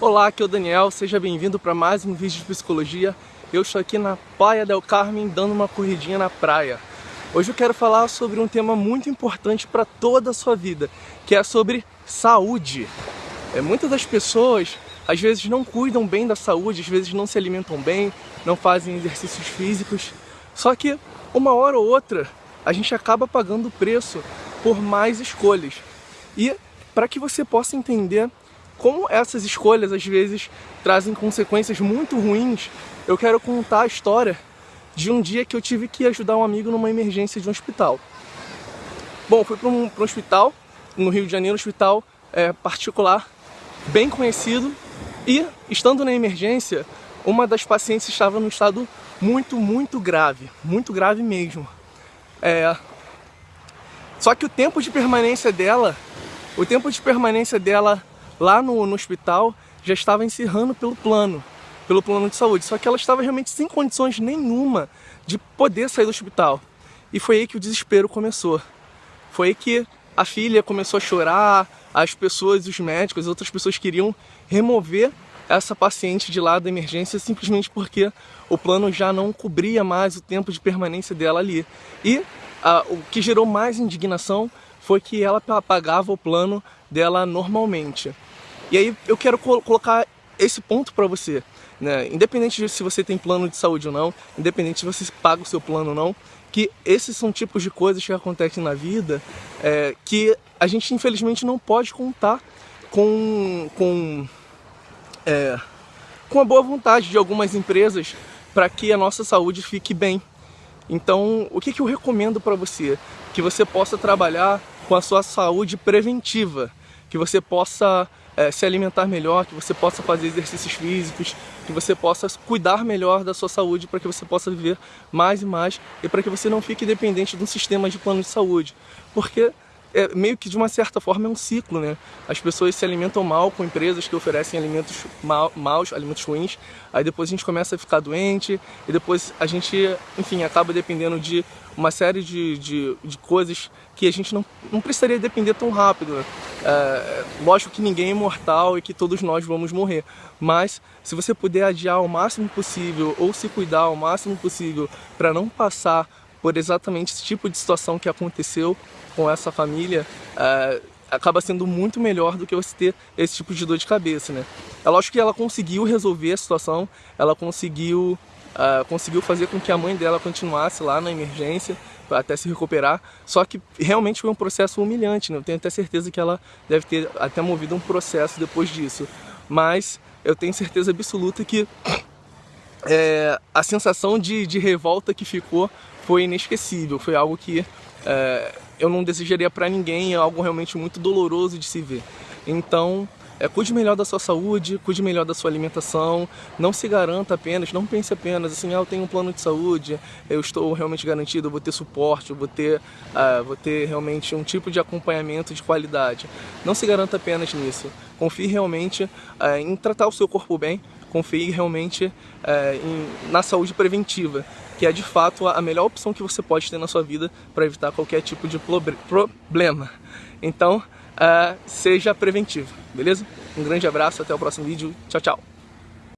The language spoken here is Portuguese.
Olá, aqui é o Daniel, seja bem-vindo para mais um vídeo de psicologia. Eu estou aqui na Praia del Carmen dando uma corridinha na praia. Hoje eu quero falar sobre um tema muito importante para toda a sua vida, que é sobre saúde. É, muitas das pessoas às vezes não cuidam bem da saúde, às vezes não se alimentam bem, não fazem exercícios físicos. Só que uma hora ou outra a gente acaba pagando o preço por mais escolhas. E para que você possa entender como essas escolhas às vezes trazem consequências muito ruins, eu quero contar a história de um dia que eu tive que ajudar um amigo numa emergência de um hospital. Bom, fui para um, um, hospital no Rio de Janeiro, um hospital é, particular, bem conhecido, e estando na emergência, uma das pacientes estava num estado muito, muito grave, muito grave mesmo. É... Só que o tempo de permanência dela, o tempo de permanência dela lá no, no hospital já estava encerrando pelo plano, pelo plano de saúde. Só que ela estava realmente sem condições nenhuma de poder sair do hospital. E foi aí que o desespero começou. Foi aí que a filha começou a chorar, as pessoas, os médicos, outras pessoas queriam remover essa paciente de lá da emergência simplesmente porque o plano já não cobria mais o tempo de permanência dela ali. E o que gerou mais indignação foi que ela pagava o plano dela normalmente. E aí eu quero colocar esse ponto para você, né? Independente de se você tem plano de saúde ou não, independente se você paga o seu plano ou não, que esses são tipos de coisas que acontecem na vida é, que a gente infelizmente não pode contar com, com, é, com a boa vontade de algumas empresas para que a nossa saúde fique bem. Então, o que, que eu recomendo para você? Que você possa trabalhar com a sua saúde preventiva, que você possa é, se alimentar melhor, que você possa fazer exercícios físicos, que você possa cuidar melhor da sua saúde para que você possa viver mais e mais e para que você não fique dependente de um sistema de plano de saúde. Porque é, meio que de uma certa forma é um ciclo, né? As pessoas se alimentam mal com empresas que oferecem alimentos mal, maus, alimentos ruins, aí depois a gente começa a ficar doente e depois a gente, enfim, acaba dependendo de uma série de, de, de coisas que a gente não, não precisaria depender tão rápido. Né? É, lógico que ninguém é imortal e que todos nós vamos morrer, mas se você puder adiar o máximo possível ou se cuidar o máximo possível para não passar por exatamente esse tipo de situação que aconteceu com essa família, uh, acaba sendo muito melhor do que você ter esse tipo de dor de cabeça, né? É lógico que ela conseguiu resolver a situação, ela conseguiu, uh, conseguiu fazer com que a mãe dela continuasse lá na emergência, até se recuperar, só que realmente foi um processo humilhante, né? Eu tenho até certeza que ela deve ter até movido um processo depois disso, mas eu tenho certeza absoluta que é, a sensação de, de revolta que ficou foi inesquecível, foi algo que é, eu não desejaria para ninguém, é algo realmente muito doloroso de se ver. Então, é, cuide melhor da sua saúde, cuide melhor da sua alimentação, não se garanta apenas, não pense apenas assim, ah, eu tenho um plano de saúde, eu estou realmente garantido, eu vou ter suporte, eu vou ter, uh, vou ter realmente um tipo de acompanhamento de qualidade. Não se garanta apenas nisso, confie realmente uh, em tratar o seu corpo bem, confie realmente uh, em, na saúde preventiva, que é de fato a melhor opção que você pode ter na sua vida para evitar qualquer tipo de problema. Então, uh, seja preventivo, beleza? Um grande abraço, até o próximo vídeo, tchau, tchau!